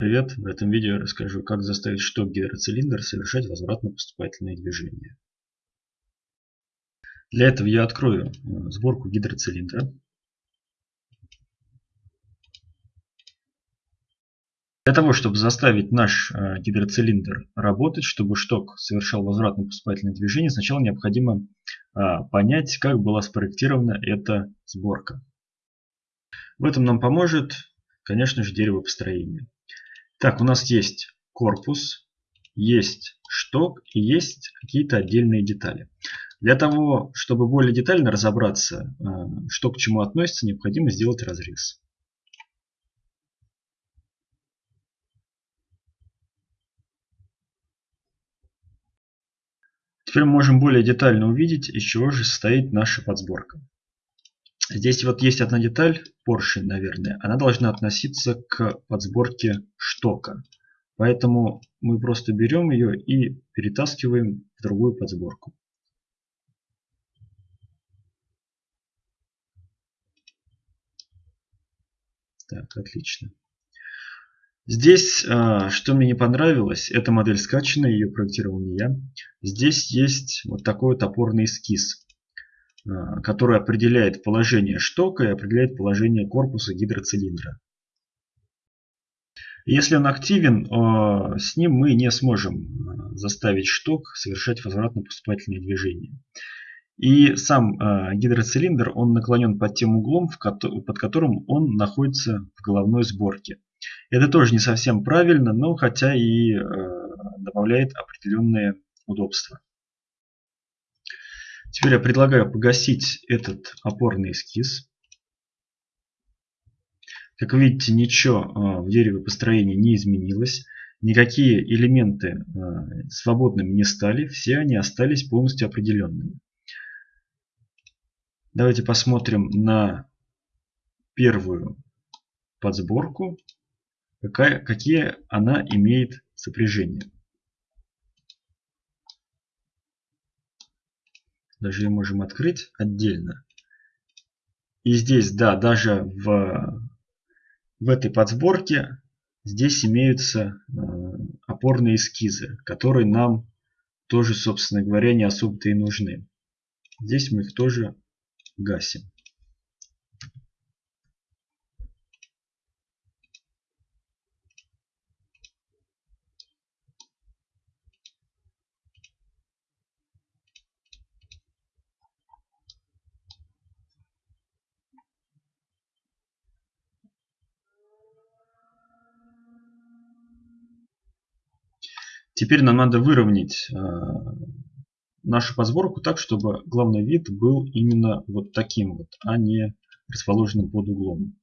Привет! В этом видео я расскажу, как заставить шток гидроцилиндр совершать возвратно-поступательные движения. Для этого я открою э, сборку гидроцилиндра. Для того, чтобы заставить наш э, гидроцилиндр работать, чтобы шток совершал возвратно-поступательные движения, сначала необходимо э, понять, как была спроектирована эта сборка. В этом нам поможет, конечно же, дерево построения. Так, у нас есть корпус, есть шток и есть какие-то отдельные детали. Для того, чтобы более детально разобраться, э, что к чему относится, необходимо сделать разрез. Теперь мы можем более детально увидеть, из чего же состоит наша подсборка. Здесь вот есть одна деталь, поршень, наверное. Она должна относиться к подсборке штока. Поэтому мы просто берем ее и перетаскиваем в другую подсборку. Так, отлично. Здесь, а, что мне не понравилось, эта модель скачана, ее проектировал не я. Здесь есть вот такой вот опорный эскиз. Э, который определяет положение штока и определяет положение корпуса гидроцилиндра. Если он активен, э, с ним мы не сможем э, заставить шток совершать возвратно-поступательные движения. И сам гидроцилиндр, он наклонен под тем углом, под которым он находится в головной сборке. Это тоже не совсем правильно, но хотя и добавляет определенные удобства. Теперь я предлагаю погасить этот опорный эскиз. Как видите, ничего а, в дереве построения не изменилось. Никакие элементы а, свободными не стали. Все они остались полностью определенными. Давайте посмотрим на первую подсборку, какая, какие она имеет сопряжения. Даже ее можем открыть отдельно. И здесь, да, даже в, в этой подсборке здесь имеются э, опорные эскизы, которые нам тоже, собственно говоря, не особо-то и нужны. Здесь мы их тоже гасим. Теперь нам надо выровнять э, нашу подсборку так, чтобы главный вид был именно вот таким вот, а не расположенным под углом.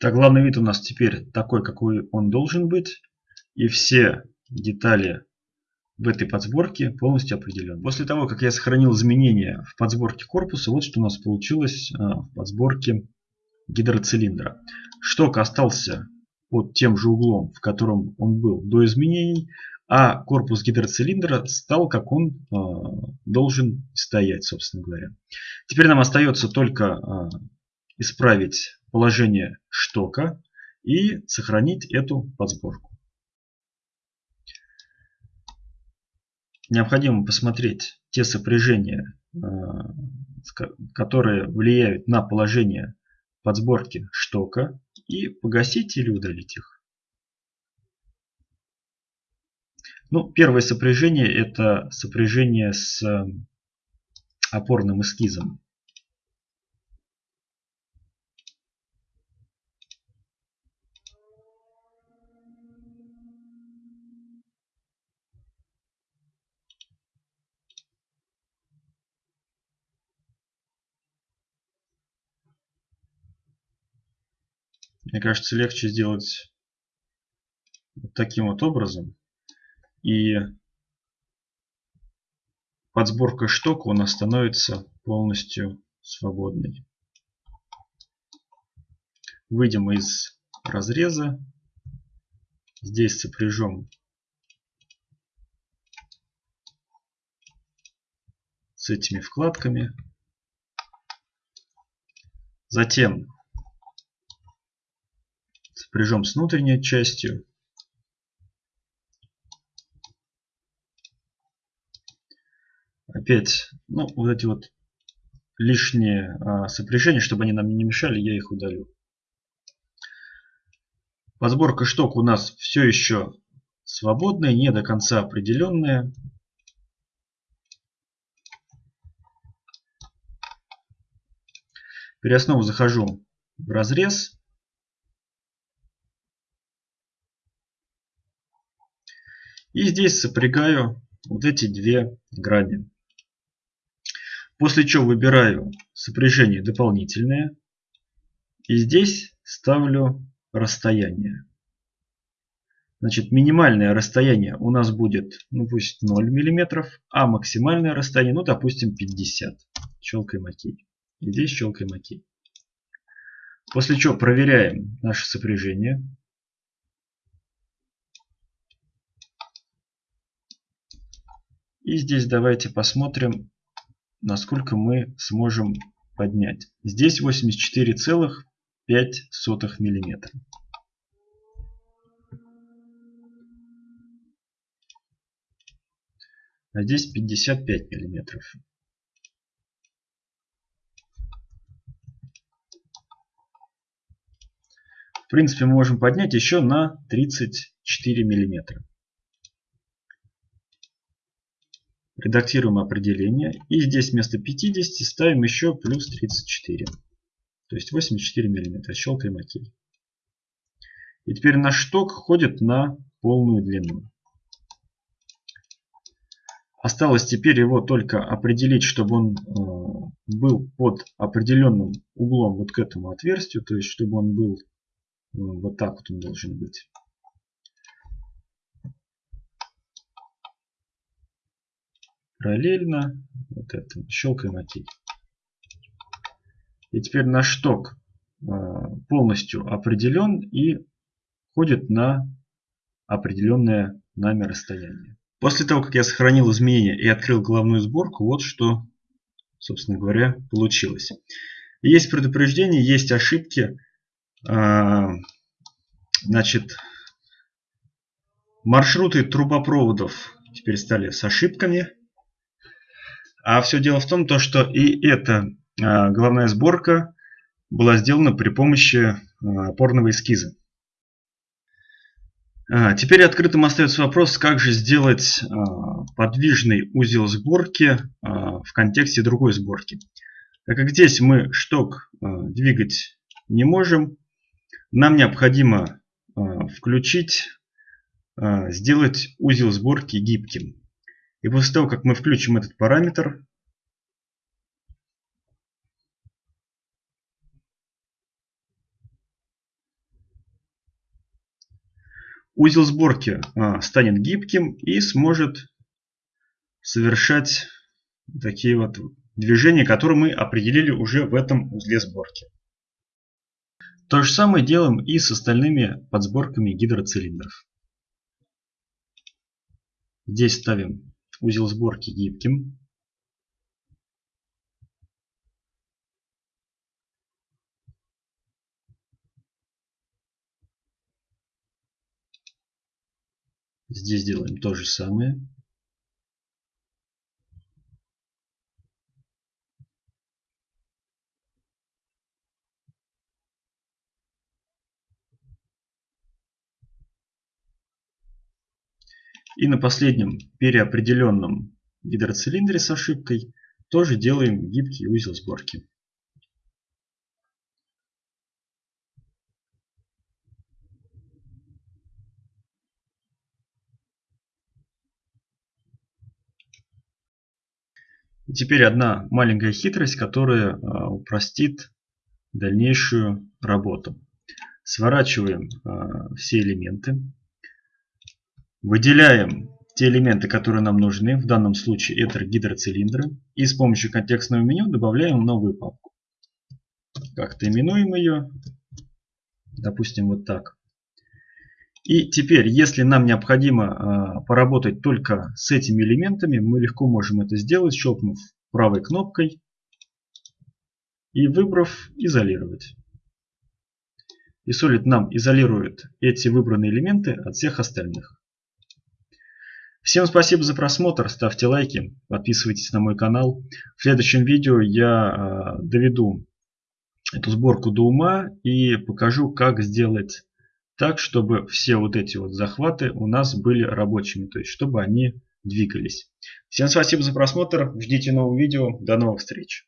Так, главный вид у нас теперь такой, какой он должен быть. И все детали в этой подсборке полностью определены. После того, как я сохранил изменения в подсборке корпуса, вот что у нас получилось а, в подсборке гидроцилиндра. Шток остался под тем же углом, в котором он был до изменений, а корпус гидроцилиндра стал, как он э, должен стоять, собственно говоря. Теперь нам остается только э, исправить положение штока и сохранить эту подсборку. необходимо посмотреть те сопряжения, э, которые влияют на положение подсборки штока и погасить или удалить их. Ну, первое сопряжение это сопряжение с опорным эскизом. Мне кажется, легче сделать таким вот образом. И подсборка штока у нас становится полностью свободной. Выйдем из разреза. Здесь сопряжем с этими вкладками. Затем сопряжем с внутренней частью. Опять, ну, вот эти вот лишние а, сопряжения, чтобы они нам не мешали, я их удалю. Подборка шток у нас все еще свободная, не до конца определенная. Теперь снова захожу в разрез. И здесь сопрягаю вот эти две грани. После чего выбираю сопряжение дополнительное. И здесь ставлю расстояние. Значит, минимальное расстояние у нас будет, ну пусть 0 мм, а максимальное расстояние, ну допустим 50. Щелкаем ОК. И здесь щелкаем ОК. После чего проверяем наше сопряжение. И здесь давайте посмотрим, насколько мы сможем поднять. Здесь 84,5 миллиметра. А здесь 55 миллиметров. В принципе, мы можем поднять еще на 34 миллиметра. Редактируем определение. И здесь вместо 50 ставим еще плюс 34. То есть 84 мм. Щелкаем ОК. И теперь наш шток ходит на полную длину. Осталось теперь его только определить, чтобы он э, был под определенным углом вот к этому отверстию. То есть, чтобы он был э, вот так вот он должен быть. Параллельно. Вот это. Щелкаем ОК. И теперь наш шток а, полностью определен и ходит на определенное нами расстояние. После того, как я сохранил изменения и открыл головную сборку, вот что, собственно говоря, получилось. Есть предупреждения, есть ошибки. А, значит, маршруты трубопроводов теперь стали с ошибками. А все дело в том, то, что и эта а, головная сборка была сделана при помощи а, опорного эскиза. А, теперь открытым остается вопрос, как же сделать подвижный узел сборки в контексте другой сборки. Так как здесь мы шток двигать не можем, нам необходимо включить, сделать узел сборки гибким. И после того, как мы включим этот параметр, узел сборки а, станет гибким и сможет совершать такие вот движения, которые мы определили уже в этом узле сборки. То же самое делаем и с остальными подсборками гидроцилиндров. Здесь ставим узел сборки гибким. Здесь делаем то же самое. И на последнем переопределенном гидроцилиндре с ошибкой тоже делаем гибкий узел сборки. И теперь одна маленькая хитрость, которая а, упростит дальнейшую работу. Сворачиваем а, все элементы. Выделяем те элементы, которые нам нужны. В данном случае это гидроцилиндры. И с помощью контекстного меню добавляем новую папку. Как-то именуем ее. Допустим, вот так. И теперь, если нам необходимо э, поработать только с этими элементами, мы легко можем это сделать, щелкнув правой кнопкой и выбрав «Изолировать». И Solid нам изолирует эти выбранные элементы от всех остальных. Всем спасибо за просмотр, ставьте лайки, подписывайтесь на мой канал. В следующем видео я э, доведу эту сборку до ума и покажу, как сделать так, чтобы все вот эти вот захваты у нас были рабочими, то есть чтобы они двигались. Всем спасибо за просмотр, ждите новых видео, до новых встреч.